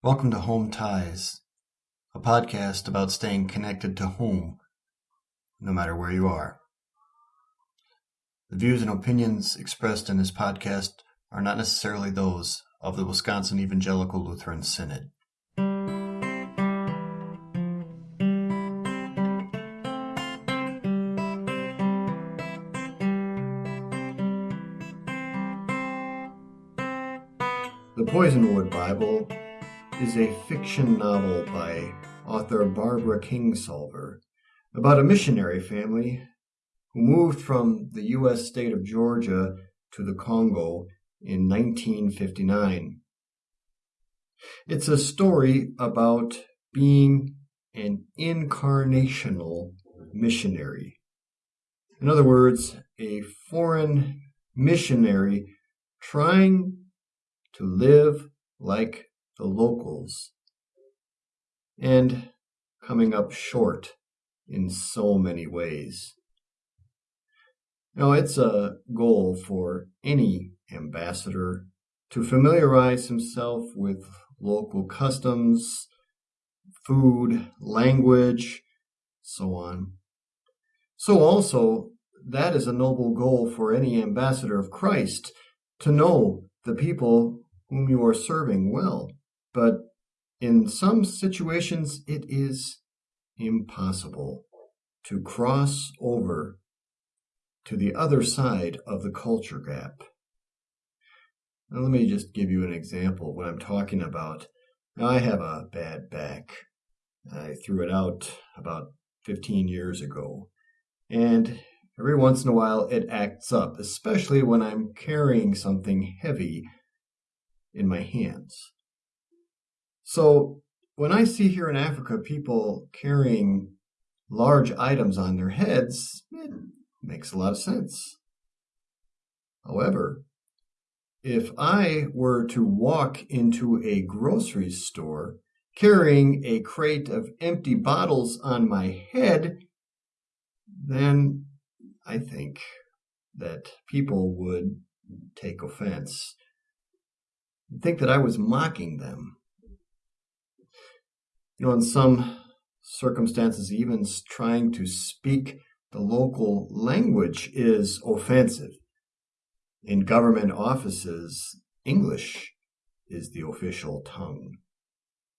Welcome to Home Ties, a podcast about staying connected to home, no matter where you are. The views and opinions expressed in this podcast are not necessarily those of the Wisconsin Evangelical Lutheran Synod. The Poisonwood Bible is a fiction novel by author Barbara Kingsolver about a missionary family who moved from the U.S. state of Georgia to the Congo in 1959. It's a story about being an incarnational missionary. In other words, a foreign missionary trying to live like the locals and coming up short in so many ways. Now, it's a goal for any ambassador to familiarize himself with local customs, food, language, so on. So, also, that is a noble goal for any ambassador of Christ to know the people whom you are serving well. But in some situations, it is impossible to cross over to the other side of the culture gap. Now, let me just give you an example what I'm talking about. Now, I have a bad back. I threw it out about 15 years ago. And every once in a while, it acts up, especially when I'm carrying something heavy in my hands. So when I see here in Africa people carrying large items on their heads, it makes a lot of sense. However, if I were to walk into a grocery store carrying a crate of empty bottles on my head, then I think that people would take offense think that I was mocking them. You know, in some circumstances, even trying to speak the local language is offensive. In government offices, English is the official tongue.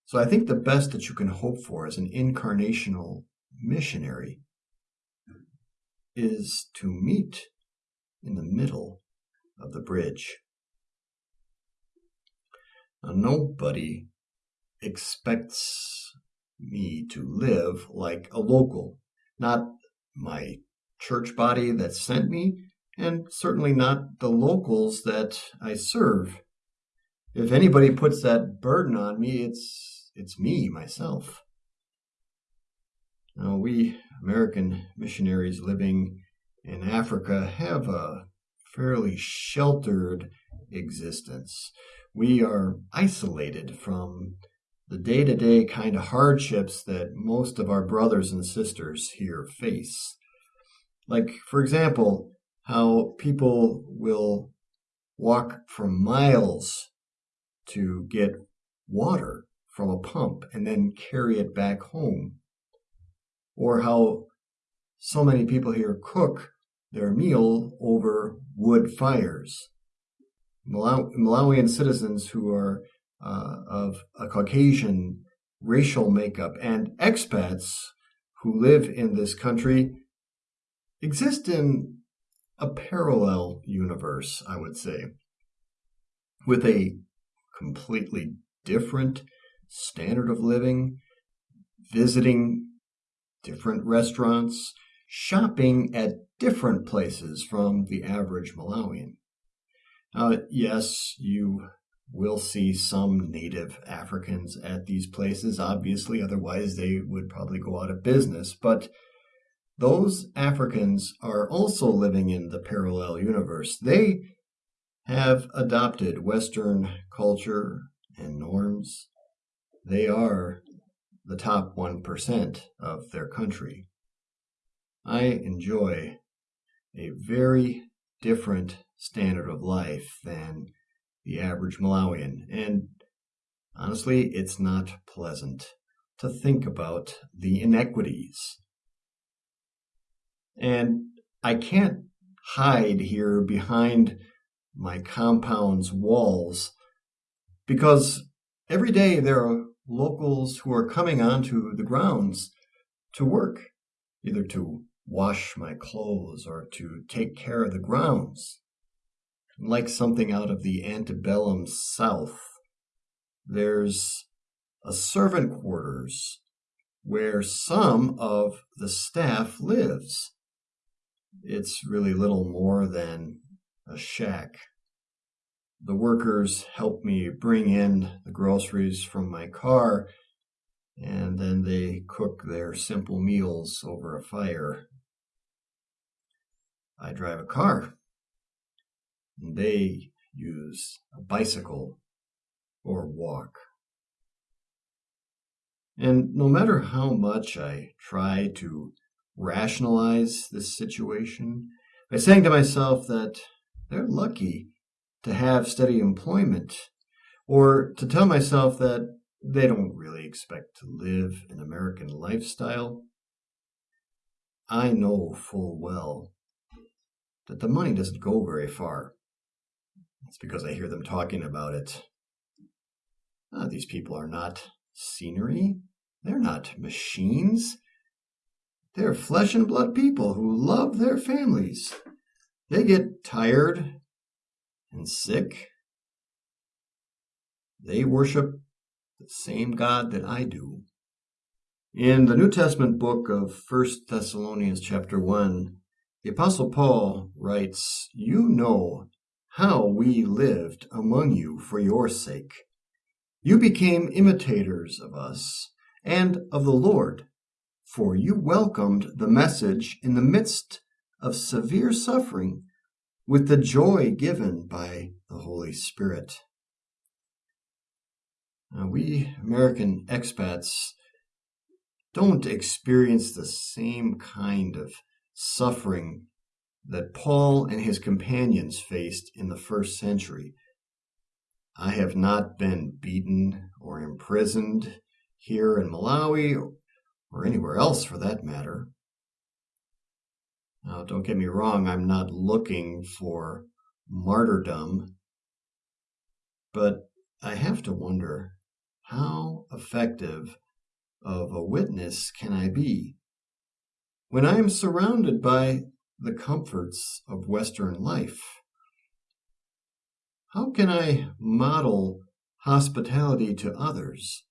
So I think the best that you can hope for as an incarnational missionary is to meet in the middle of the bridge. Now, nobody expects me to live like a local, not my church body that sent me, and certainly not the locals that I serve. If anybody puts that burden on me, it's it's me myself. Now, we American missionaries living in Africa have a fairly sheltered existence we are isolated from the day to day kind of hardships that most of our brothers and sisters here face. Like, for example, how people will walk for miles to get water from a pump and then carry it back home. Or how so many people here cook their meal over wood fires. Malaw- Malawian citizens who are uh, of a Caucasian racial makeup and expats who live in this country exist in a parallel universe, I would say, with a completely different standard of living, visiting different restaurants, shopping at different places from the average Malawian. Uh, yes, you will see some native Africans at these places, obviously, otherwise, they would probably go out of business. But those Africans are also living in the parallel universe. They have adopted Western culture and norms. They are the top 1% of their country. I enjoy a very different standard of life than the average Malawian. And honestly, it's not pleasant to think about the inequities. And I can't hide here behind my compound's walls because every day there are locals who are coming onto the grounds to work, either to wash my clothes or to take care of the grounds. Like something out of the antebellum South, there's a servant quarters where some of the staff lives. It's really little more than a shack. The workers help me bring in the groceries from my car, and then they cook their simple meals over a fire. I drive a car. They use a bicycle or walk. And no matter how much I try to rationalize this situation by saying to myself that they're lucky to have steady employment, or to tell myself that they don't really expect to live an American lifestyle, I know full well that the money doesn't go very far. It's because I hear them talking about it. Ah, these people are not scenery. They're not machines. They're flesh and blood people who love their families. They get tired and sick. They worship the same God that I do. In the New Testament book of First Thessalonians chapter 1, the Apostle Paul writes, You know how we lived among you for your sake. You became imitators of us and of the Lord, for you welcomed the message in the midst of severe suffering with the joy given by the Holy Spirit. Now, we American expats don't experience the same kind of suffering that Paul and his companions faced in the first century. I have not been beaten or imprisoned here in Malawi or anywhere else for that matter. Now, don't get me wrong, I'm not looking for martyrdom, but I have to wonder how effective of a witness can I be when I am surrounded by the comforts of Western life? How can I model hospitality to others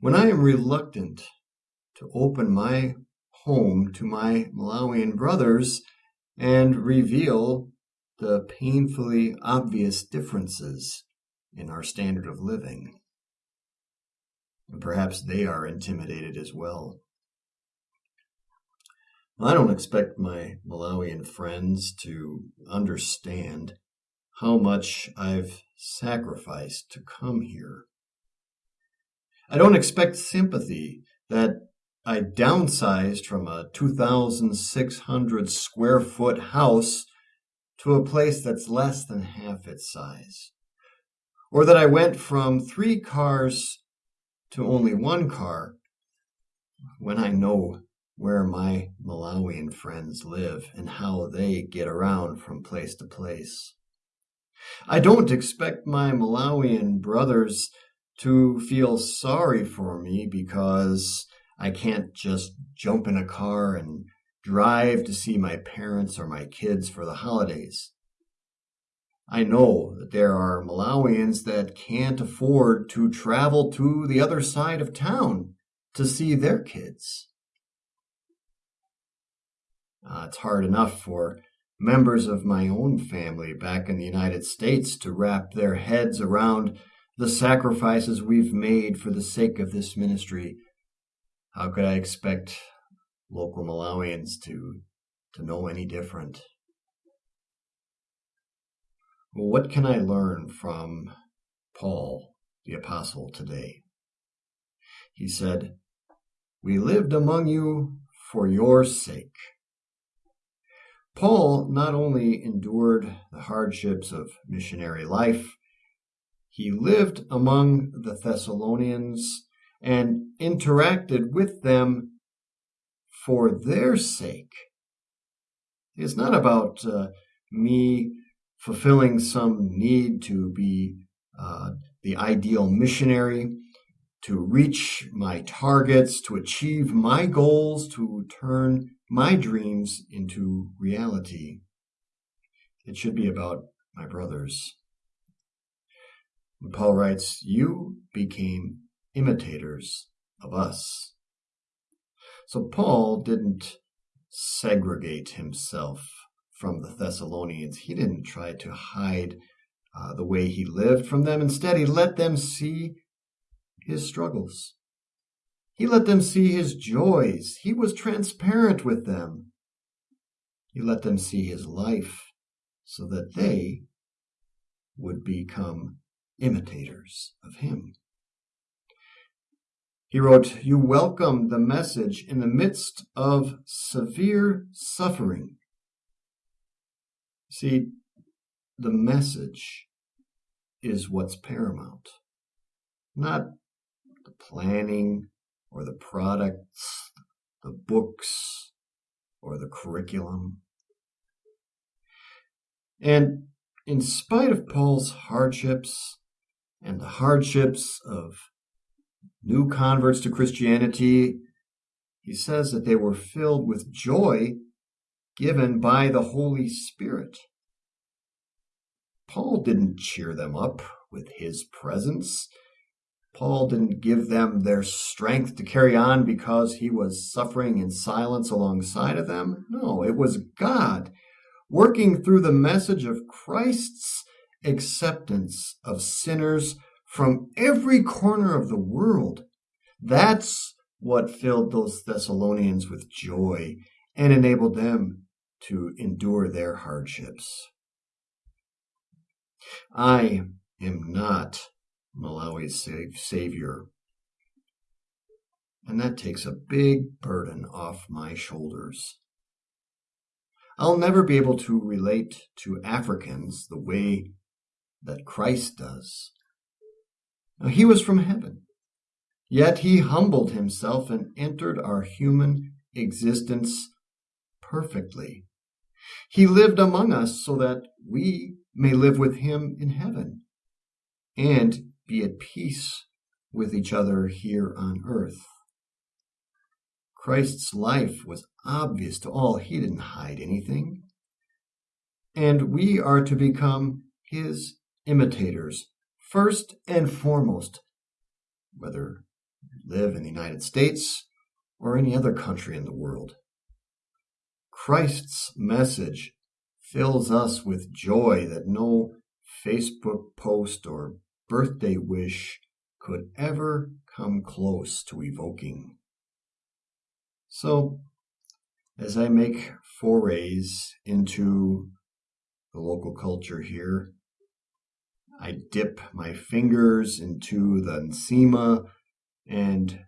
when I am reluctant to open my home to my Malawian brothers and reveal the painfully obvious differences in our standard of living? And perhaps they are intimidated as well. I don't expect my Malawian friends to understand how much I've sacrificed to come here. I don't expect sympathy that I downsized from a 2,600 square foot house to a place that's less than half its size. Or that I went from three cars to only one car when I know where my Malawian friends live and how they get around from place to place. I don't expect my Malawian brothers to feel sorry for me because I can't just jump in a car and drive to see my parents or my kids for the holidays. I know that there are Malawians that can't afford to travel to the other side of town to see their kids. Uh, it's hard enough for members of my own family back in the United States to wrap their heads around the sacrifices we've made for the sake of this ministry. How could I expect local Malawians to, to know any different? Well, what can I learn from Paul the Apostle today? He said, We lived among you for your sake. Paul not only endured the hardships of missionary life, he lived among the Thessalonians and interacted with them for their sake. It's not about uh, me fulfilling some need to be uh, the ideal missionary, to reach my targets, to achieve my goals, to turn my dreams into reality. It should be about my brothers. And Paul writes, You became imitators of us. So Paul didn't segregate himself from the Thessalonians. He didn't try to hide uh, the way he lived from them. Instead, he let them see his struggles. He let them see his joys. He was transparent with them. He let them see his life so that they would become imitators of him. He wrote, You welcome the message in the midst of severe suffering. See, the message is what's paramount, not the planning or the products, the books, or the curriculum. And in spite of Paul's hardships and the hardships of new converts to Christianity, he says that they were filled with joy given by the Holy Spirit. Paul didn't cheer them up with his presence. Paul didn't give them their strength to carry on because he was suffering in silence alongside of them. No, it was God working through the message of Christ's acceptance of sinners from every corner of the world. That's what filled those Thessalonians with joy and enabled them to endure their hardships. I am not Malawi's savior. And that takes a big burden off my shoulders. I'll never be able to relate to Africans the way that Christ does. Now, he was from heaven, yet he humbled himself and entered our human existence perfectly. He lived among us so that we may live with him in heaven and be at peace with each other here on earth. Christ's life was obvious to all. He didn't hide anything. And we are to become his imitators, first and foremost, whether you live in the United States or any other country in the world. Christ's message fills us with joy that no Facebook post or birthday wish could ever come close to evoking. So, as I make forays into the local culture here, I dip my fingers into the Nsima and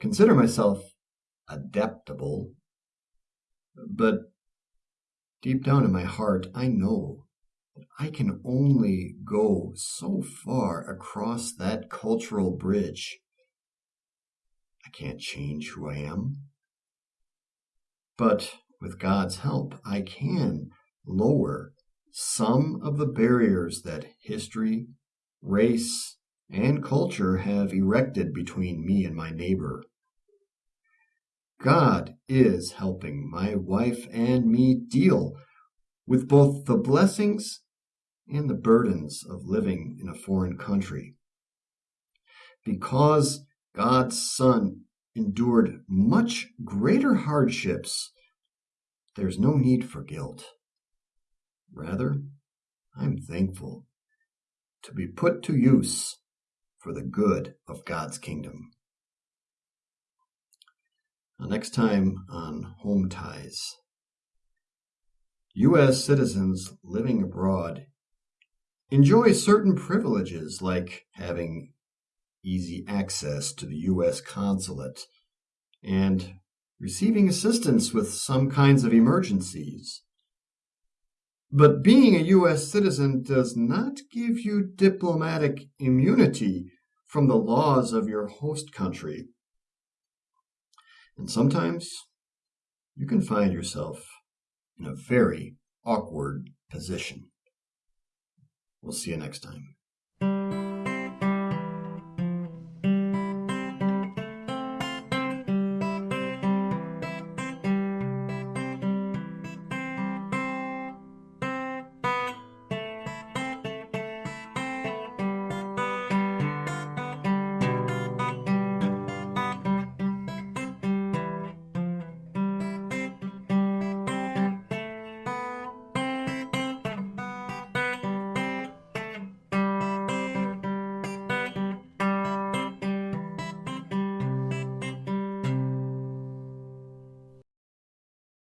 consider myself adaptable. But deep down in my heart, I know I can only go so far across that cultural bridge. I can't change who I am. But with God's help, I can lower some of the barriers that history, race, and culture have erected between me and my neighbor. God is helping my wife and me deal with both the blessings and the burdens of living in a foreign country. Because God's Son endured much greater hardships, there's no need for guilt. Rather, I'm thankful to be put to use for the good of God's kingdom. Now, next time on Home Ties. U.S. citizens living abroad enjoy certain privileges like having easy access to the U.S. consulate, and receiving assistance with some kinds of emergencies. But being a U.S. citizen does not give you diplomatic immunity from the laws of your host country. And sometimes you can find yourself in a very awkward position. We'll see you next time.